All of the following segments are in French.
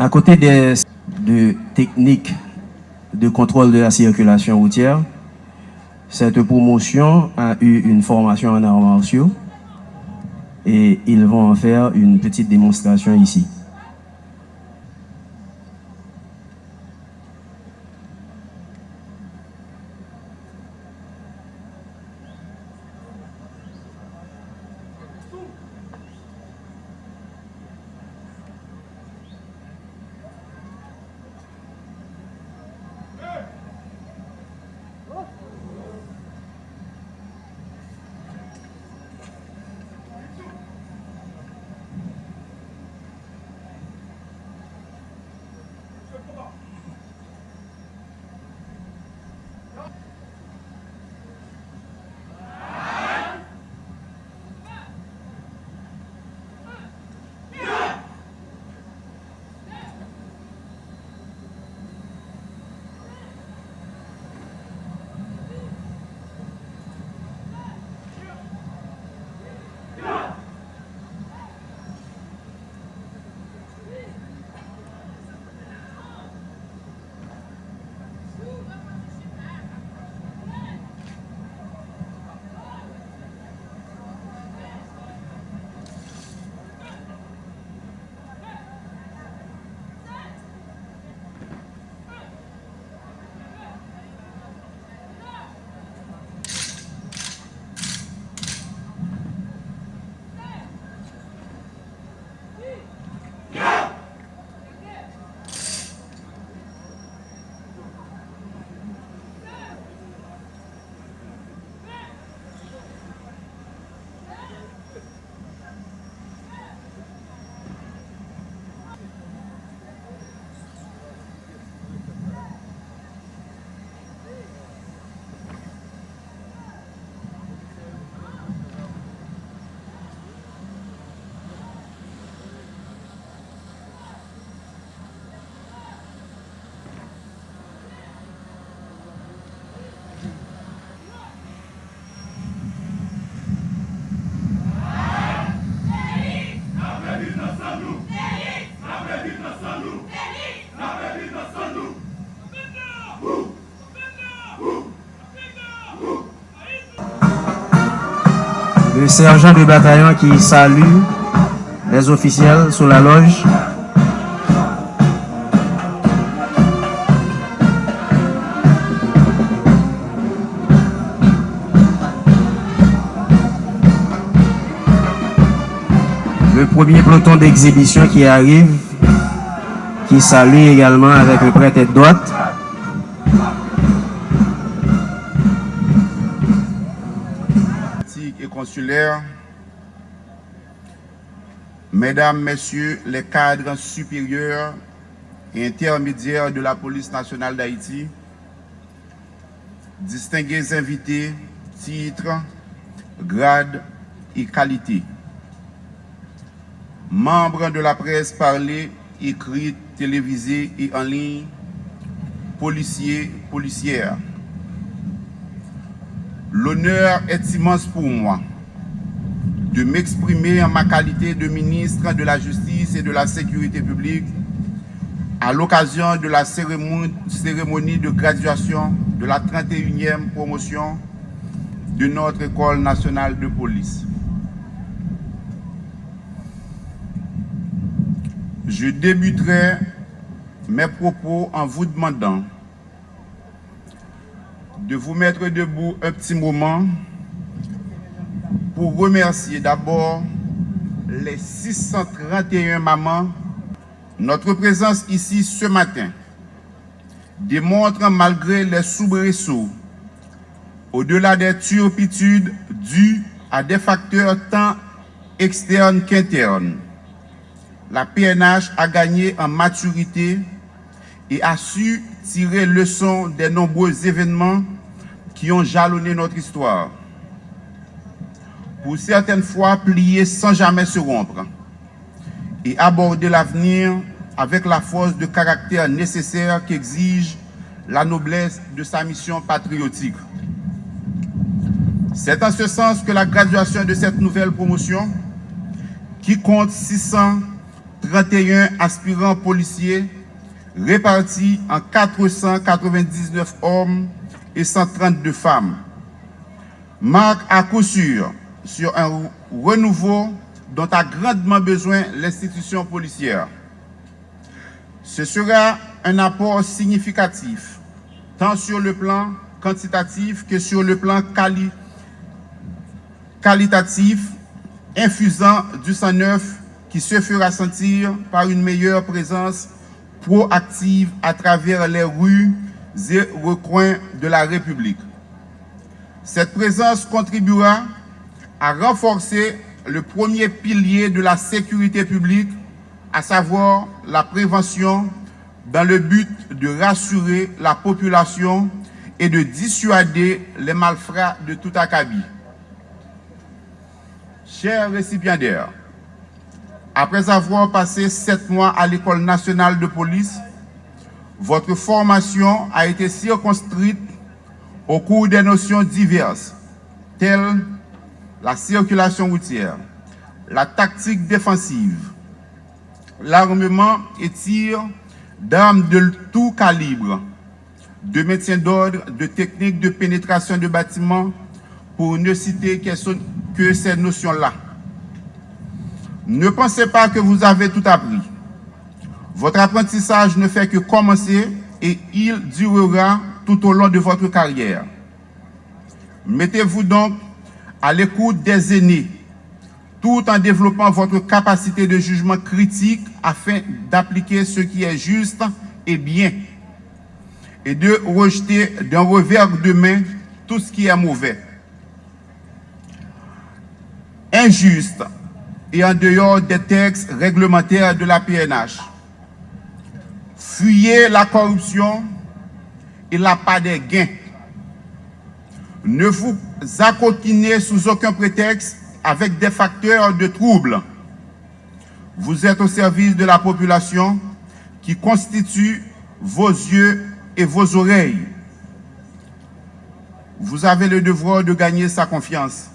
À côté des de techniques de contrôle de la circulation routière, cette promotion a eu une formation en arts martiaux et ils vont en faire une petite démonstration ici. Le sergent de bataillon qui salue les officiels sous la loge. Le premier peloton d'exhibition qui arrive, qui salue également avec le prêtre tête titulaires, Mesdames, Messieurs les cadres supérieurs et intermédiaires de la police nationale d'Haïti, distingués invités, titres, grades et qualités, membres de la presse parlée, écrite, télévisée et en ligne, policiers, policières. L'honneur est immense pour moi. De m'exprimer en ma qualité de ministre de la Justice et de la Sécurité publique à l'occasion de la cérémonie, de graduation de la 31e promotion de notre École nationale de police. Je débuterai mes propos en vous demandant de vous mettre debout un petit moment pour remercier d'abord les 631 mamans. Notre présence ici ce matin démontre malgré les soubresauts, au-delà des turpitudes dues à des facteurs tant externes qu'internes, la PNH a gagné en maturité et a su tirer leçon des nombreux événements qui ont jalonné notre histoire. Pour certaines fois plier sans jamais se rompre et aborder l'avenir avec la force de caractère nécessaire qu'exige la noblesse de sa mission patriotique. C'est en ce sens que la graduation de cette nouvelle promotion, qui compte 31 aspirants policiers répartis en 499 hommes et 132 femmes marque à coup sûr sur un renouveau dont a grandement besoin l'institution policière. Ce sera un apport significatif, tant sur le plan quantitatif que sur le plan qualitatif, infusant du sang neuf qui se fera sentir par une meilleure présence proactive à travers les rues et recoins de la République. Cette présence contribuera à renforcer le premier pilier de la sécurité publique, à savoir la prévention, dans le but de rassurer la population et de dissuader les malfrats de tout acabit. Chers récipiendaires, après avoir passé sept mois à l'École nationale de police, votre formation a été circonscrite au cours des notions diverses, telles la circulation routière, la tactique défensive, l'armement et tir d'armes de tout calibre, de maintien d'ordre, de techniques de pénétration de bâtiments, pour ne citer que ces notions-là. Ne pensez pas que vous avez tout appris. Votre apprentissage ne fait que commencer et il durera tout au long de votre carrière. Mettez-vous donc à l'écoute des aînés, tout en développant votre capacité de jugement critique afin d'appliquer ce qui est juste et bien, et de rejeter d'un revers de main tout ce qui est mauvais. Injuste et en dehors des textes réglementaires de la PNH. Fuyez la corruption il n'a pas de gain. Ne vous accoquinez sous aucun prétexte avec des facteurs de trouble. Vous êtes au service de la population qui constitue vos yeux et vos oreilles. Vous avez le devoir de gagner sa confiance.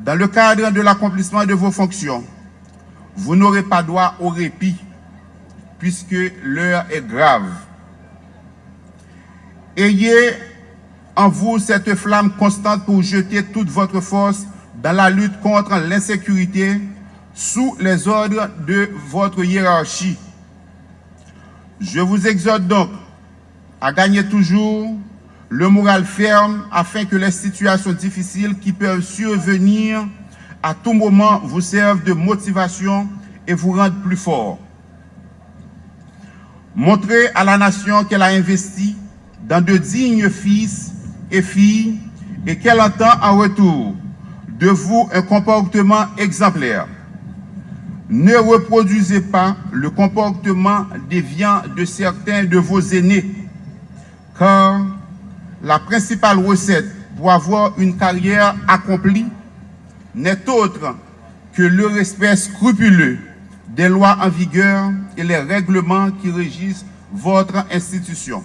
Dans le cadre de l'accomplissement de vos fonctions, vous n'aurez pas droit au répit, puisque l'heure est grave. Ayez en vous cette flamme constante pour jeter toute votre force dans la lutte contre l'insécurité sous les ordres de votre hiérarchie. Je vous exhorte donc à gagner toujours le moral ferme afin que les situations difficiles qui peuvent survenir à tout moment vous servent de motivation et vous rendent plus fort. Montrez à la nation qu'elle a investi dans de dignes fils et filles et qu'elle entend en retour de vous un comportement exemplaire. Ne reproduisez pas le comportement déviant de certains de vos aînés, car la principale recette pour avoir une carrière accomplie n'est autre que le respect scrupuleux des lois en vigueur et les règlements qui régissent votre institution.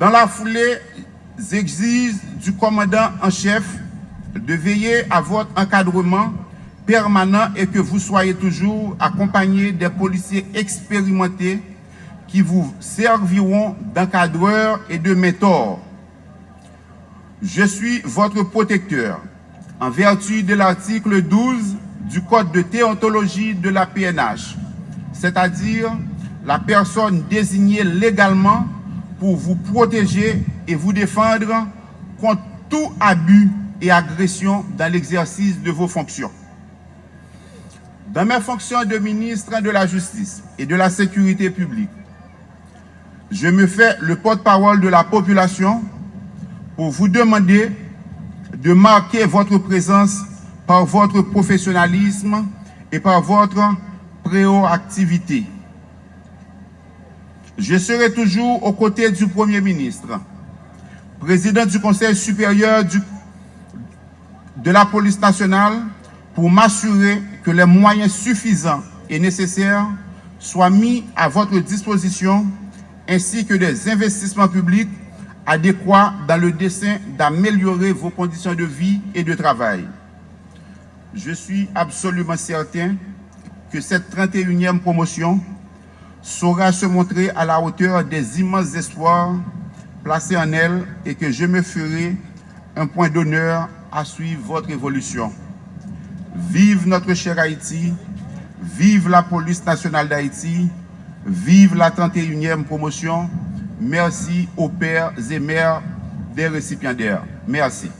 Dans la foulée, j'exige du commandant en chef de veiller à votre encadrement permanent et que vous soyez toujours accompagné des policiers expérimentés qui vous serviront d'encadreurs et de mentors. Je suis votre protecteur en vertu de l'article 12 du Code de théontologie de la PNH, c'est-à-dire la personne désignée légalement pour vous protéger et vous défendre contre tout abus et agression dans l'exercice de vos fonctions. Dans mes fonctions de ministre de la Justice et de la Sécurité publique, je me fais le porte-parole de la population pour vous demander de marquer votre présence par votre professionnalisme et par votre préoactivité. Je serai toujours aux côtés du Premier ministre, président du Conseil supérieur de la police nationale, pour m'assurer que les moyens suffisants et nécessaires soient mis à votre disposition, ainsi que des investissements publics adéquats dans le dessein d'améliorer vos conditions de vie et de travail. je suis absolument certain que cette 31e promotion saura se montrer à la hauteur des immenses espoirs placés en elle et que je me ferai un point d'honneur à suivre votre évolution. Vive notre cher Haïti, vive la police nationale d'Haïti, vive la 31e promotion. Merci aux pères et mères des récipiendaires. Merci.